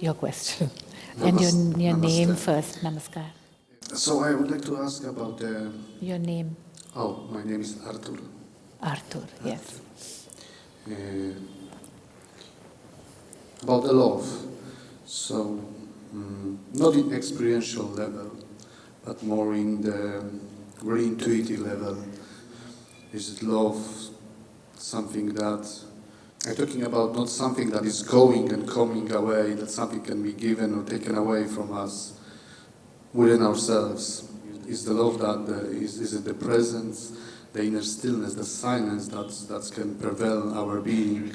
your question. and your, your name first. Namaskar. So I would like to ask about the... Your name? Oh, my name is Arthur. Arthur. yes. Uh, about the love. So, um, not in experiential level, but more in the very intuitive level. Is it love something that I'm talking about not something that is going and coming away, that something can be given or taken away from us within ourselves. Is the love that the, is, is it the presence, the inner stillness, the silence that that can prevail our being,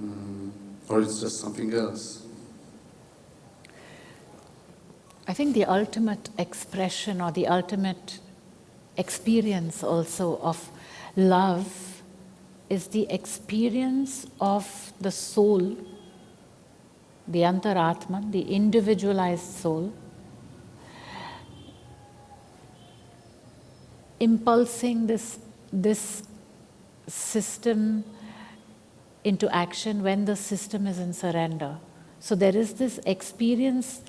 um, or it's just something else? I think the ultimate expression or the ultimate experience also of love is the experience of the soul, the antaratman, the individualized soul, impulsing this, this system into action when the system is in surrender. So there is this experience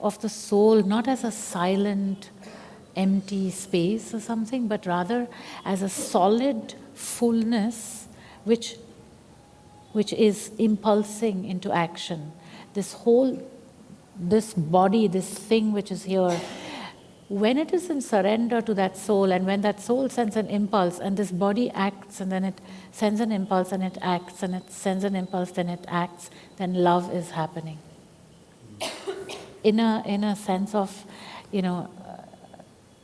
of the soul not as a silent, empty space or something, but rather as a solid fullness which, which is impulsing into action. This whole, this body, this thing which is here, when it is in surrender to that soul and when that soul sends an impulse and this body acts and then it sends an impulse and it acts and it sends an impulse then it acts then love is happening in a in a sense of you know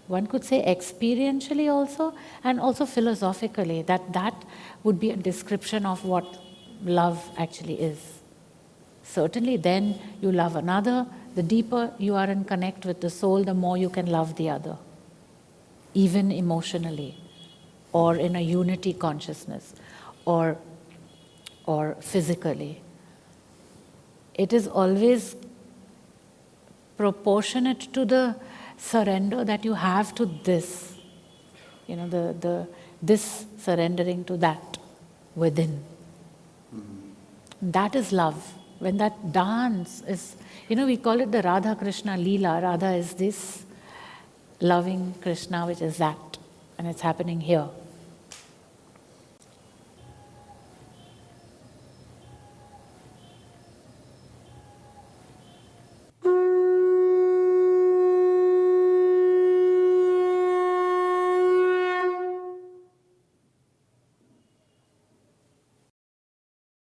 one could say experientially also and also philosophically that that would be a description of what love actually is certainly then you love another the deeper you are in connect with the soul, the more you can love the other, even emotionally, or in a unity consciousness, or, or physically. It is always proportionate to the surrender that you have to this, you know, the, the, this surrendering to that within. That is love. When that dance is you know, we call it the Radha Krishna Leela. Radha is this loving Krishna, which is that, and it's happening here.